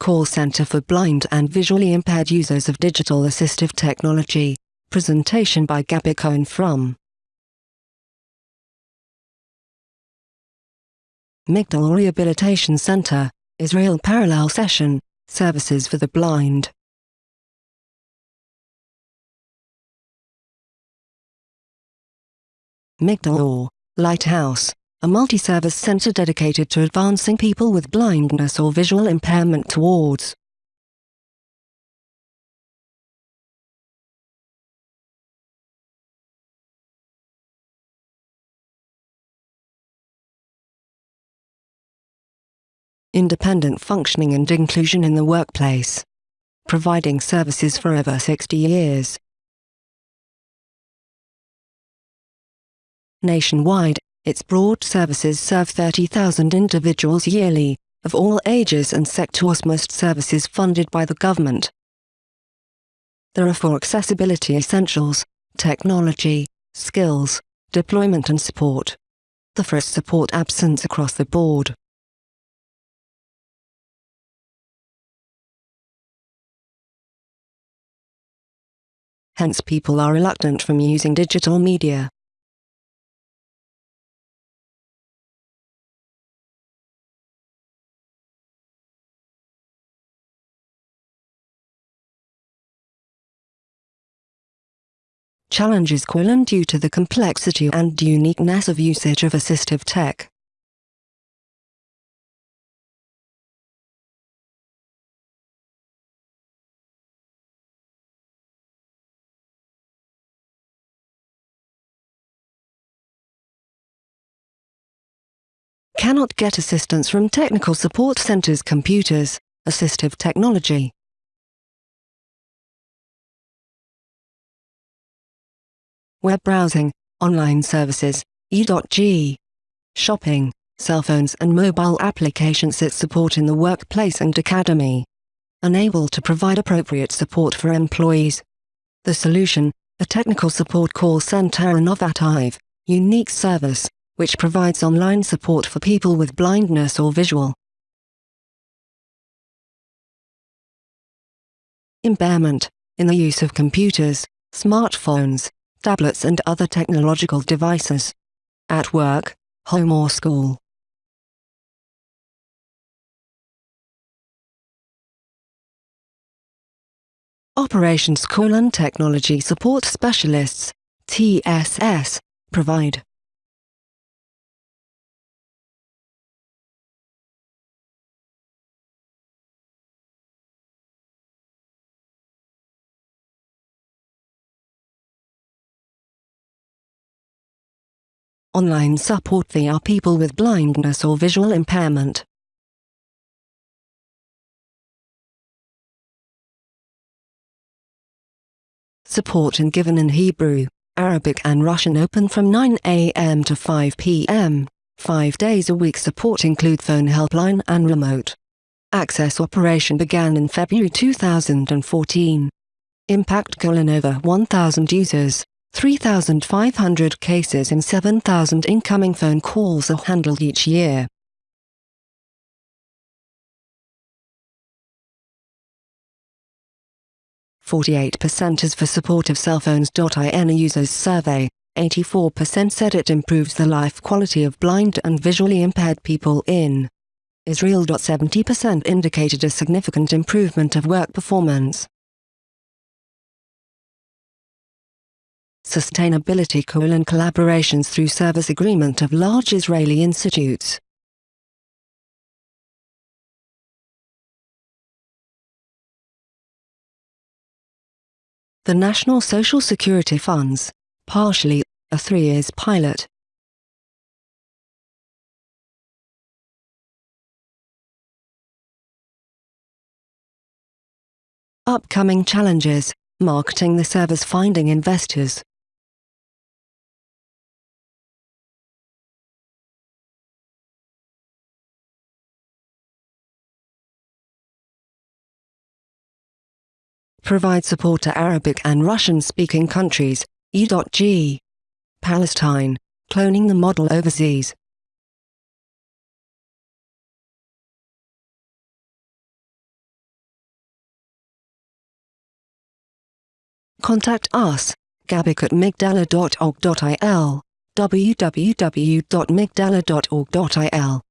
Call Center for Blind and Visually Impaired Users of Digital Assistive Technology. Presentation by Gabby Cohen from Migdal Rehabilitation Center, Israel Parallel Session, Services for the Blind. Migdal Lighthouse a multi-service center dedicated to advancing people with blindness or visual impairment towards independent functioning and inclusion in the workplace, providing services for over 60 years. Nationwide, its broad services serve 30,000 individuals yearly, of all ages and sectors most services funded by the government. There are four accessibility essentials, technology, skills, deployment and support. The first support absence across the board. Hence people are reluctant from using digital media. Challenges Quillen due to the complexity and uniqueness of usage of assistive tech. Cannot get assistance from technical support centers computers, assistive technology. Web browsing, online services, e.g. shopping, cell phones and mobile applications that support in the workplace and academy. Unable to provide appropriate support for employees. The solution, a technical support call center innovative, unique service, which provides online support for people with blindness or visual impairment, in the use of computers, smartphones, tablets and other technological devices. At work, home or school. Operations colon Technology Support Specialists, TSS, provide online support via people with blindness or visual impairment. Support and given in Hebrew, Arabic and Russian open from 9 a.m. to 5 p.m. Five days a week support include phone helpline and remote. Access operation began in February 2014. Impact colon over 1,000 users. 3,500 cases and 7,000 incoming phone calls are handled each year. Forty-eight percent is for support of cellphones.in users survey. 84% said it improves the life quality of blind and visually impaired people in Israel. 70% indicated a significant improvement of work performance. Sustainability colon collaborations through service agreement of large Israeli institutes. The National Social Security Funds, partially, a three years pilot. Upcoming challenges, marketing the service finding investors. provide support to Arabic and Russian-speaking countries, E.G. Palestine, cloning the model overseas. Contact us, gabic at migdalor.org.il, www.migdalor.org.il.